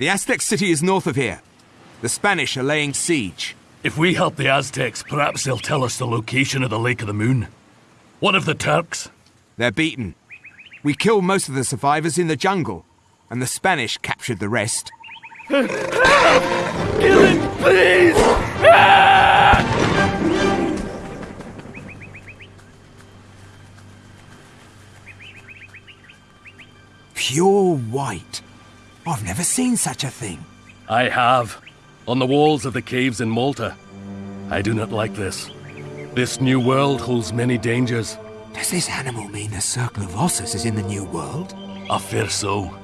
The Aztec city is north of here. The Spanish are laying siege. If we help the Aztecs, perhaps they'll tell us the location of the Lake of the Moon. What of the Turks? They're beaten. We killed most of the survivors in the jungle, and the Spanish captured the rest. Kill him, please! Pure white. I've never seen such a thing. I have. On the walls of the caves in Malta. I do not like this. This new world holds many dangers. Does this animal mean the Circle of Ossus is in the New World? I fear so.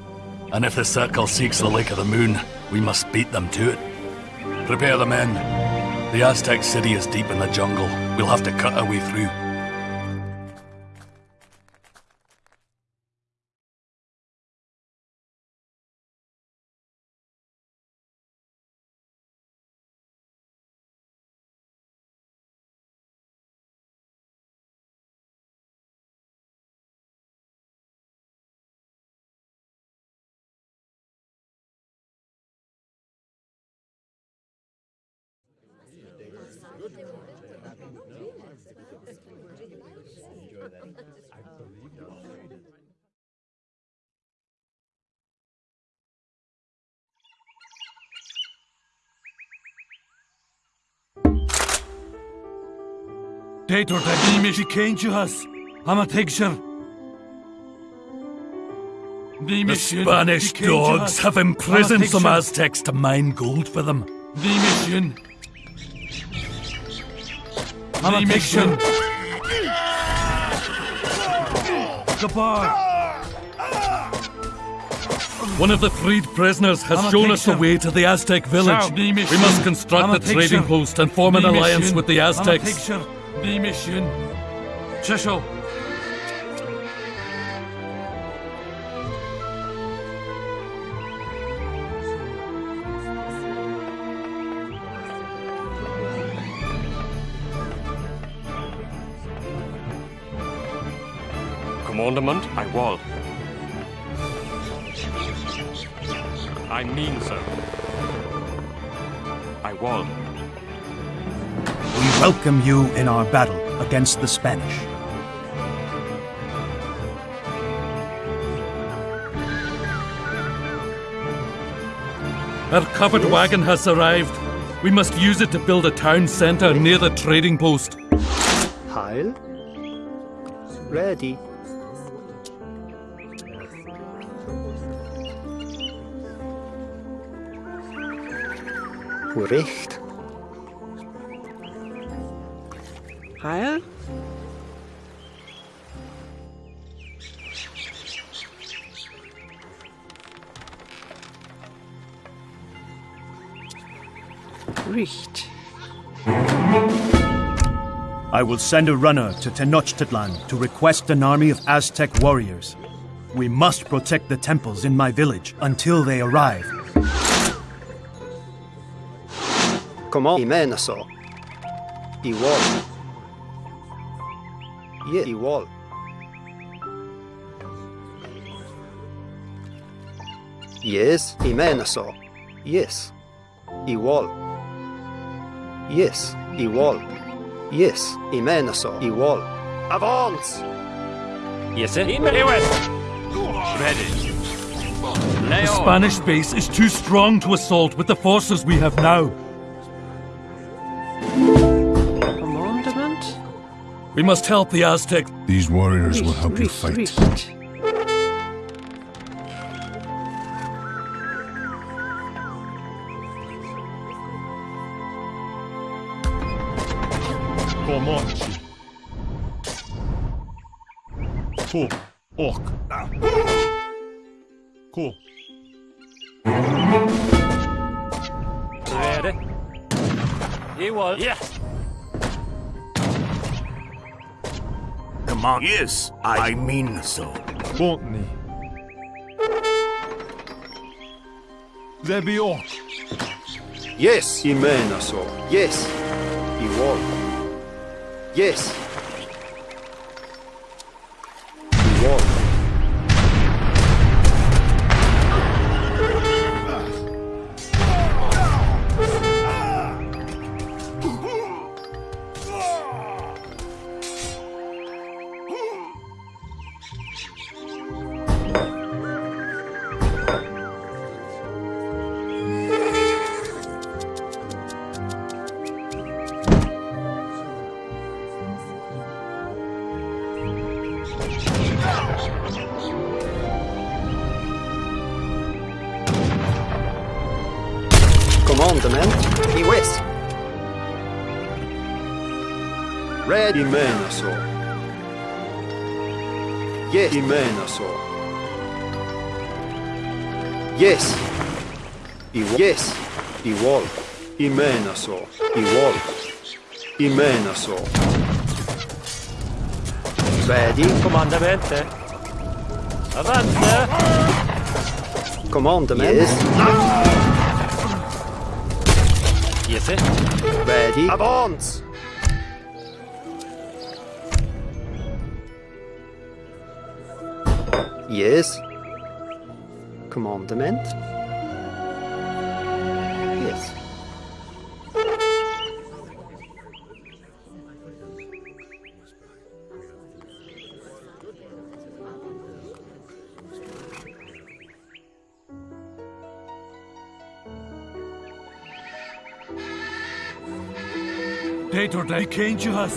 And if the Circle seeks the Lake of the Moon, we must beat them to it. Prepare the men. The Aztec city is deep in the jungle. We'll have to cut our way through. Deitor da bíimi céintúhas Hama picture. The Spanish dogs have imprisoned some Aztecs to mine gold for them. The mission. Hama picture. One of the freed prisoners has shown us the way to the Aztec village. We must construct a trading post and form an alliance with the Aztecs. Picture. The Commandment, I will. I mean so. I will. We welcome you in our battle against the Spanish. Our covered wagon has arrived. We must use it to build a town centre near the trading post. Heil. Ready. Recht. Heil? Richt. I will send a runner to Tenochtitlan to request an army of Aztec warriors. We must protect the temples in my village until they arrive. Kom an. Imenaso. Oh. Igual. Ye. Igual. Yes. Imenaso. Oh. Yes. Igual. Yes. Igual. Yes. Imenaso. Oh, Igual. Avance! Yes, sir. West. Ready. Lay The. Spanish base is too strong to assault with the forces we have now. We must help the Aztec. These warriors will Richt, help you fight. Richt. Comanche. Cool. Orc. Cool. Ready. You will. Yeah. Come. Yes, I mean so. Courtney. There be orc. Yes. Imenaso. Yes. Igual. Yes. I west. Ready, men, så. Yes, I men, så. Yes. I yes. I wall. I men, så. I wall. I men, så. Ready. Comandamente. Avante. Commandement. Yes. Yes, sir. Ready. Avance. Yes. Commandement. Peter, die kent je has.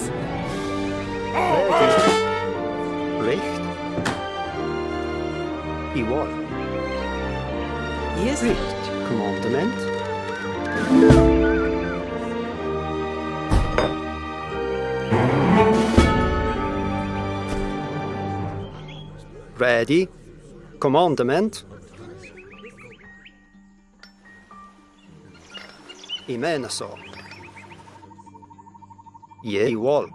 Recht. I wall. Yes. Recht. Commandement. Ready. Commandement. I mena så. Je i wall.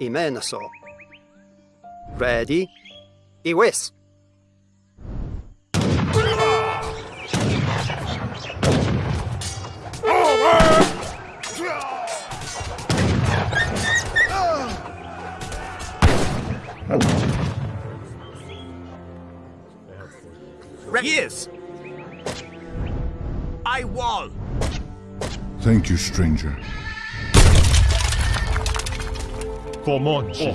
I mena så. Ready. I west. Yes. I wall. Thank you, stranger. Comanche.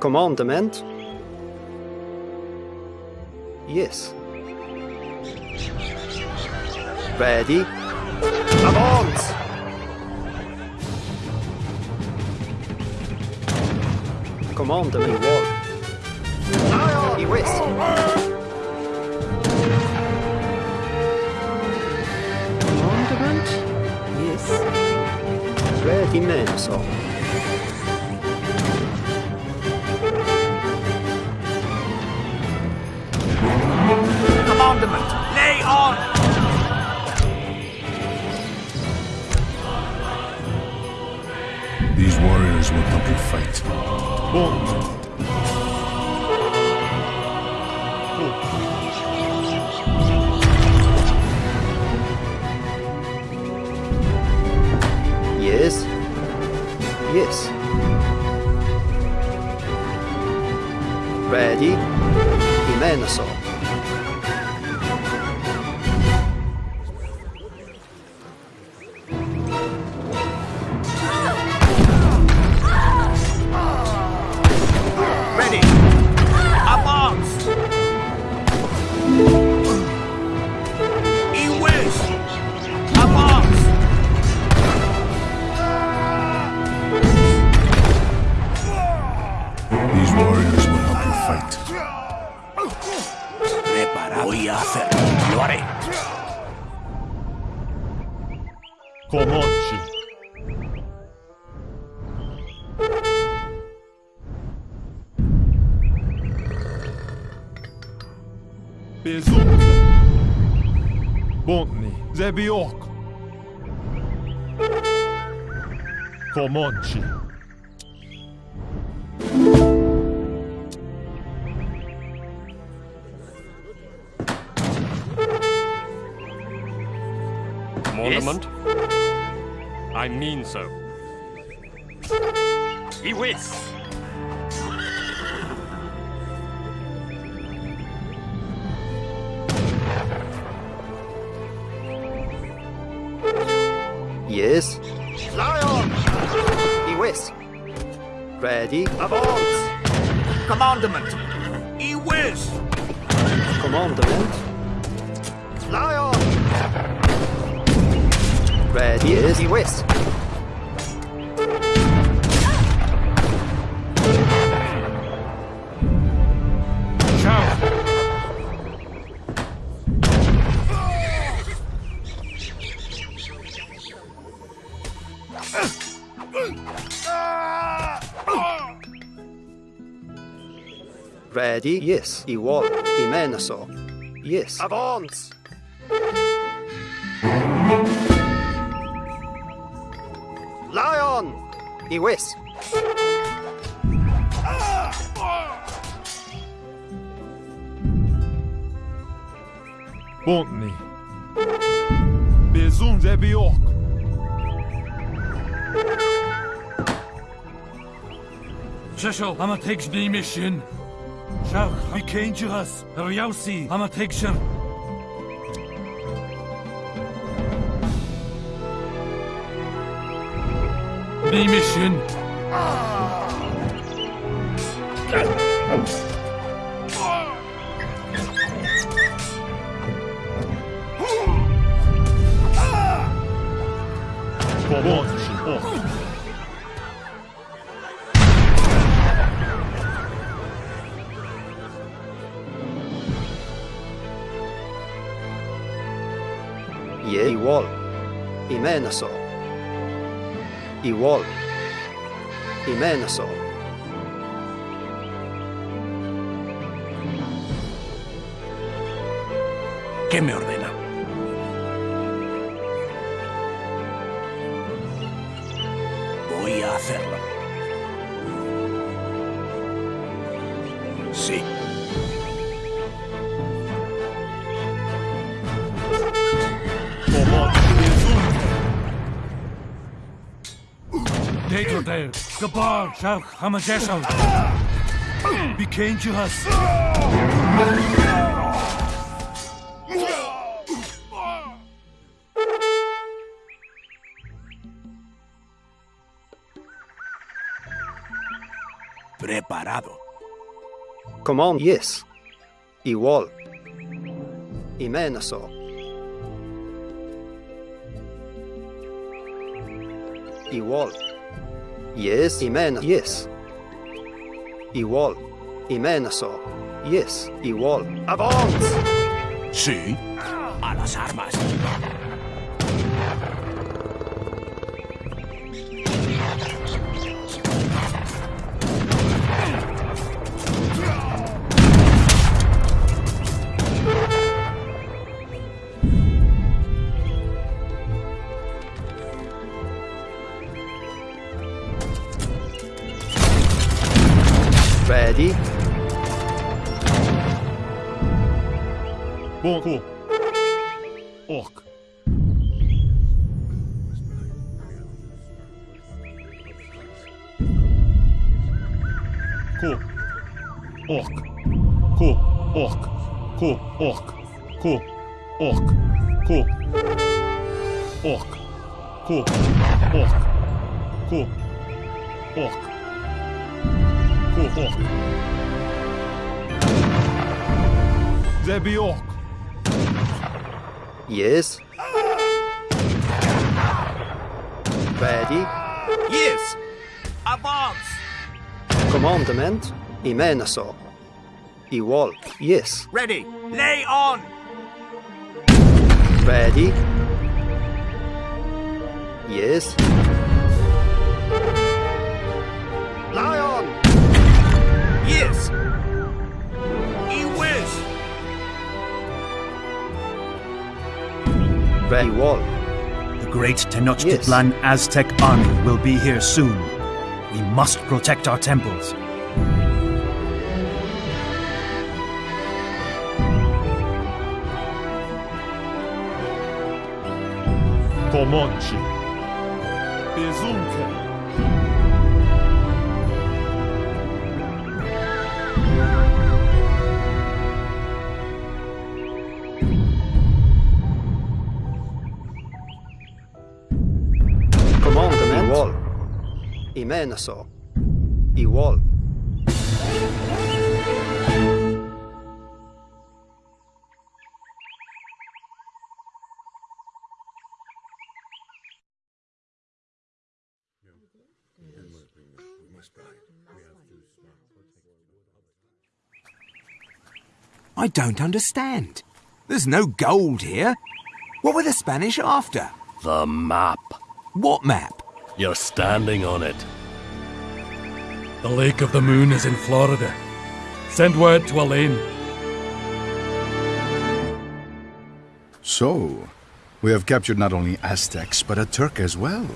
Commandement. Yes. Ready. Avance! Commandement wall. I west. Commandment. Ready I 言われコマッチ Безумно! Бонни, забиок! Комочи! Comanche. Commandment. I mean so. He west. Yes. Fly on! He west. Ready. Avance! Commandment. He west. Commandement. Yes, he is. He whiffs. Ready? Yes. Igual. Imenoso. Yes. Avance! Lion! he Wes. Bontney. Bezum Zebiok. Shishol, I'm a takes name mission. Shach, we came to us. Ryausi, I'm a takes the mission. Pomocy, pomocy. Imena są. Igual. Imenaso. ¿Qué me ordena? Israel, גבור, שב, חמג'של. ביקנג'ו הס. Preparado. Come on, yes. Igual. Imenaso. Yes. Imena. Yes. Igual. Imenaso. Yes. Igual. Avance! Sí. A las armas. людей. Боку. Ок. Ку. Ок. Ку. Ок. Ку. Ок. Ку. Ок. Ку. Ок. Ку. Ок. Ку. Ок. Orc. Cool. Orc. Orc. Yes. Ready? Yes. Avance. Commandment. Imenaso. Igual. Yes. Ready. Lay on. Ready? Yes. Ready? Wall. The great Tenochtitlan Aztec army will be here soon. We must protect our temples. Comanche. Bezunca. Imenaso. Igual. I don't understand. There's no gold here. What were the Spanish after? The map. What map? You're standing on it. The Lake of the Moon is in Florida. Send word to Elaine. So, we have captured not only Aztecs, but a Turk as well.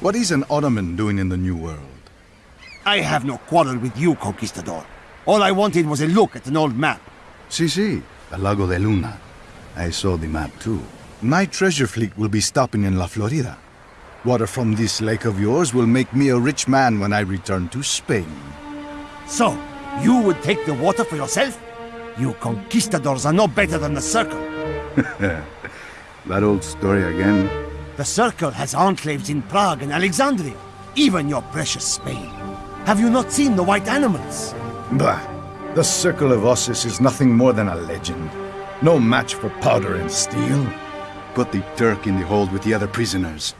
What is an Ottoman doing in the New World? I have no quarrel with you, Conquistador. All I wanted was a look at an old map. Si, si, the Lago de Luna. I saw the map too. My treasure fleet will be stopping in La Florida. Water from this lake of yours will make me a rich man when I return to Spain. So, you would take the water for yourself? You conquistadors are no better than the Circle. that old story again. The Circle has enclaves in Prague and Alexandria, even your precious Spain. Have you not seen the white animals? Bah! The Circle of Ossus is nothing more than a legend. No match for powder and steel. Put the Turk in the hold with the other prisoners.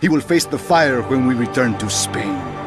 He will face the fire when we return to Spain.